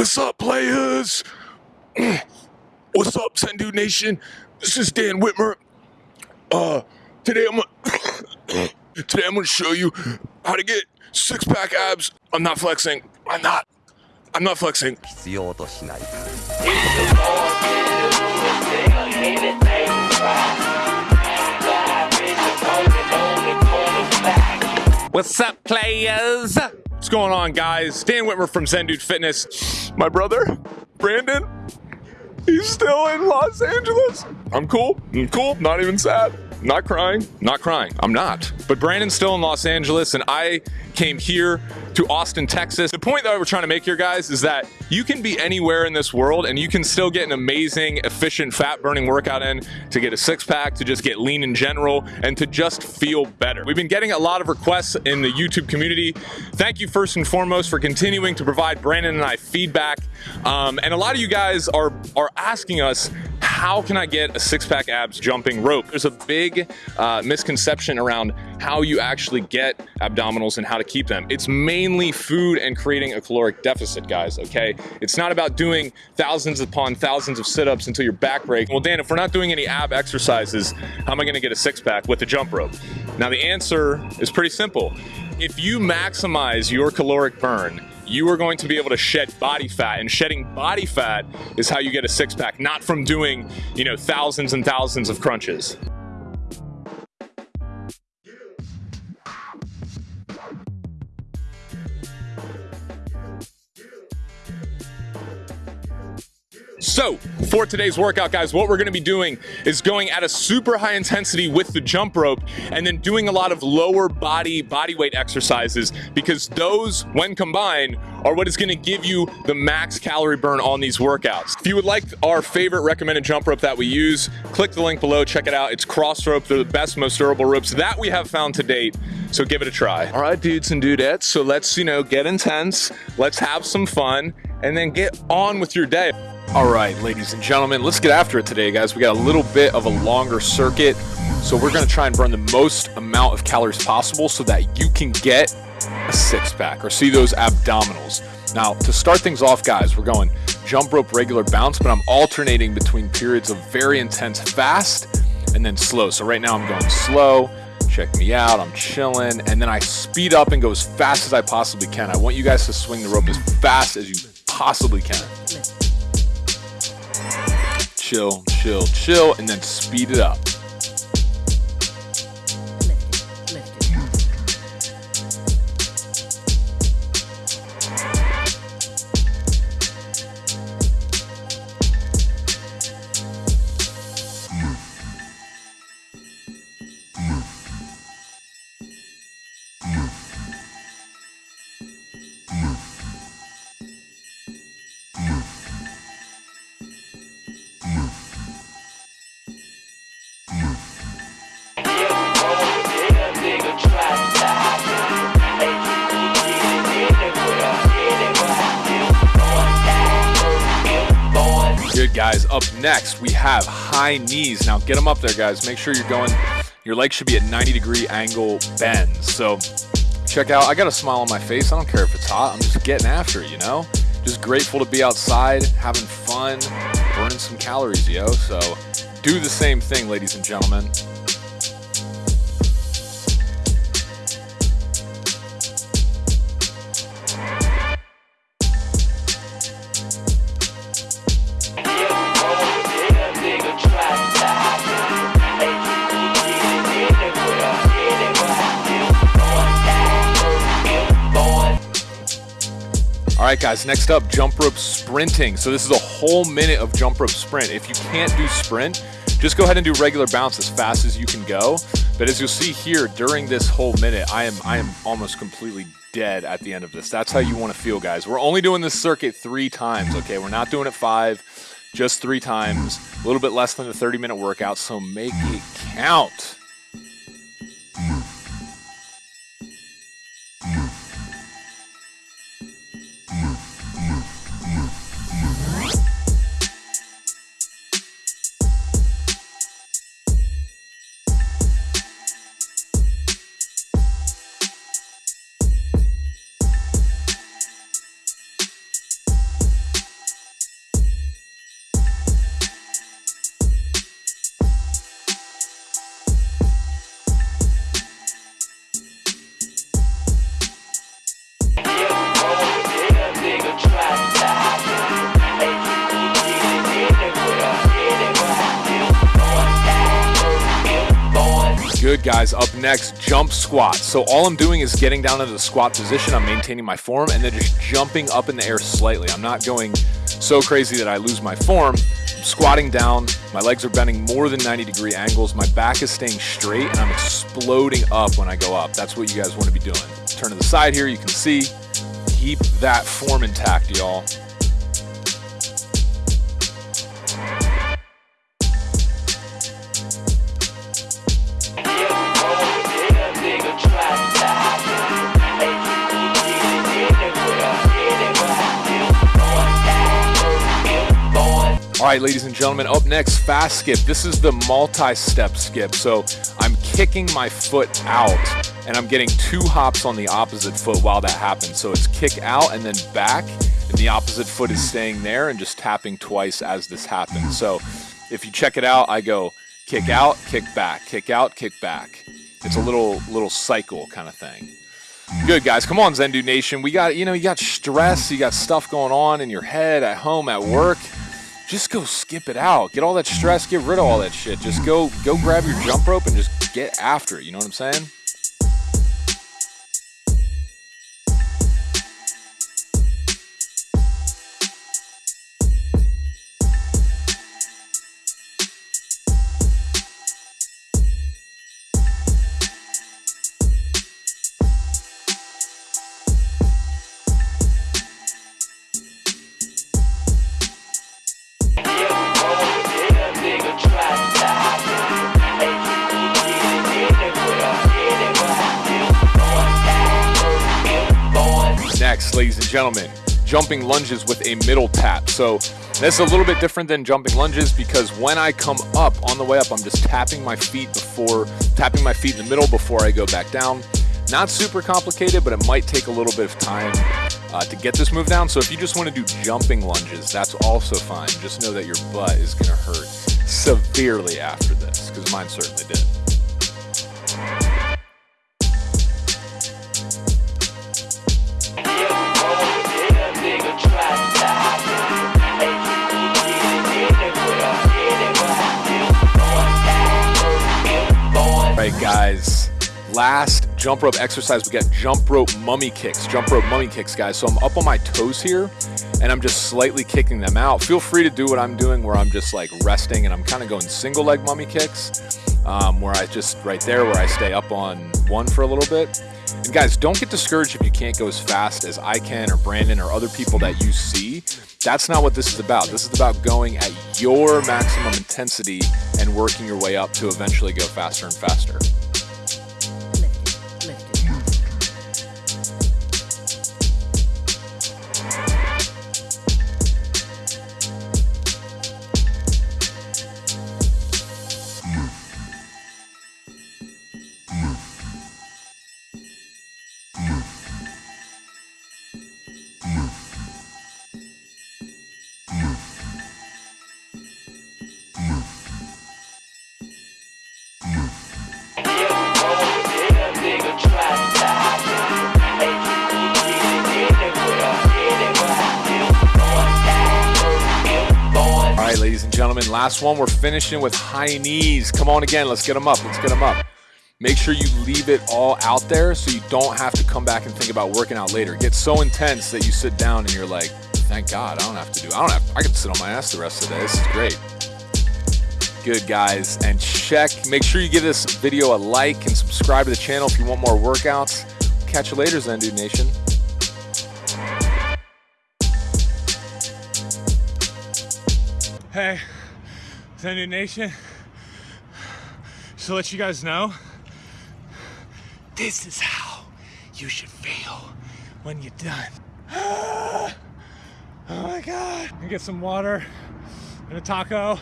What's up, players? What's up, Zen Dude Nation? This is Dan Whitmer. Uh, today I'm gonna today I'm gonna show you how to get six pack abs. I'm not flexing. I'm not. I'm not flexing. What's up, players? What's going on, guys? Dan Whitmer from Zen Dude Fitness. My brother, Brandon, he's still in Los Angeles. I'm cool. I'm cool. Not even sad. Not crying. Not crying. I'm not. But Brandon's still in Los Angeles, and I came here to Austin, Texas. The point that we're trying to make here, guys, is that you can be anywhere in this world and you can still get an amazing, efficient, fat burning workout in to get a six pack, to just get lean in general, and to just feel better. We've been getting a lot of requests in the YouTube community. Thank you first and foremost for continuing to provide Brandon and I feedback. Um, and a lot of you guys are, are asking us, how can I get a six pack abs jumping rope? There's a big uh, misconception around how you actually get abdominals and how to keep them. It's mainly food and creating a caloric deficit, guys, okay? It's not about doing thousands upon thousands of sit-ups until your back breaks. Well, Dan, if we're not doing any ab exercises, how am I gonna get a six pack with a jump rope? Now, the answer is pretty simple. If you maximize your caloric burn, you are going to be able to shed body fat and shedding body fat is how you get a six pack not from doing you know thousands and thousands of crunches So, for today's workout, guys, what we're gonna be doing is going at a super high intensity with the jump rope and then doing a lot of lower body, body weight exercises because those, when combined, are what is gonna give you the max calorie burn on these workouts. If you would like our favorite recommended jump rope that we use, click the link below, check it out. It's Crossrope. They're the best, most durable ropes that we have found to date. So give it a try. All right, dudes and dudettes. So let's, you know, get intense. Let's have some fun and then get on with your day. All right, ladies and gentlemen, let's get after it today, guys. We got a little bit of a longer circuit, so we're gonna try and burn the most amount of calories possible so that you can get a six pack or see those abdominals. Now, to start things off, guys, we're going jump rope, regular bounce, but I'm alternating between periods of very intense fast and then slow. So right now I'm going slow, check me out, I'm chilling, and then I speed up and go as fast as I possibly can. I want you guys to swing the rope as fast as you possibly can chill, chill, chill, and then speed it up. Guys, up next we have high knees. Now get them up there guys, make sure you're going, your leg should be at 90 degree angle bends. So check out, I got a smile on my face, I don't care if it's hot, I'm just getting after it, you know? Just grateful to be outside, having fun, burning some calories, yo. So do the same thing, ladies and gentlemen. Right, guys, next up, jump rope sprinting. So this is a whole minute of jump rope sprint. If you can't do sprint, just go ahead and do regular bounce as fast as you can go. But as you'll see here, during this whole minute, I am, I am almost completely dead at the end of this. That's how you want to feel, guys. We're only doing this circuit three times, okay? We're not doing it five, just three times. A little bit less than a 30-minute workout, so make it count. Good guys, up next, jump squat. So all I'm doing is getting down into the squat position, I'm maintaining my form, and then just jumping up in the air slightly. I'm not going so crazy that I lose my form. I'm squatting down, my legs are bending more than 90 degree angles, my back is staying straight, and I'm exploding up when I go up. That's what you guys wanna be doing. Turn to the side here, you can see, keep that form intact, y'all. All right, ladies and gentlemen, up next, fast skip. This is the multi-step skip. So I'm kicking my foot out and I'm getting two hops on the opposite foot while that happens. So it's kick out and then back and the opposite foot is staying there and just tapping twice as this happens. So if you check it out, I go kick out, kick back, kick out, kick back. It's a little little cycle kind of thing. Good guys, come on Zen Dude Nation. We got you know you got stress, you got stuff going on in your head, at home, at work just go skip it out. Get all that stress, get rid of all that shit. Just go go grab your jump rope and just get after it. You know what I'm saying? Next, ladies and gentlemen, jumping lunges with a middle tap. So this is a little bit different than jumping lunges because when I come up, on the way up, I'm just tapping my feet before, tapping my feet in the middle before I go back down. Not super complicated, but it might take a little bit of time uh, to get this move down. So if you just want to do jumping lunges, that's also fine. Just know that your butt is going to hurt severely after this, because mine certainly did. Right, guys. Last jump rope exercise, we got jump rope mummy kicks. Jump rope mummy kicks, guys. So I'm up on my toes here, and I'm just slightly kicking them out. Feel free to do what I'm doing, where I'm just like resting, and I'm kind of going single leg mummy kicks, um, where I just right there, where I stay up on one for a little bit. And guys, don't get discouraged if you can't go as fast as I can or Brandon or other people that you see. That's not what this is about. This is about going at your maximum intensity and working your way up to eventually go faster and faster. Right, ladies and gentlemen, last one. We're finishing with high knees. Come on again. Let's get them up. Let's get them up. Make sure you leave it all out there so you don't have to come back and think about working out later. It gets so intense that you sit down and you're like, thank God, I don't have to do, I don't have, I can sit on my ass the rest of the day. This is great. Good guys, and check, make sure you give this video a like and subscribe to the channel if you want more workouts. Catch you later, Zen Dude Nation. Hey, Dude Nation. Just to let you guys know, this is how you should feel when you're done. oh my God. Get some water and a taco.